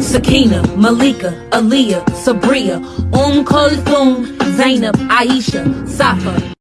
Sakina, Malika, Aaliyah, Sabria, Um Kulthum, Zainab, Aisha, Safa,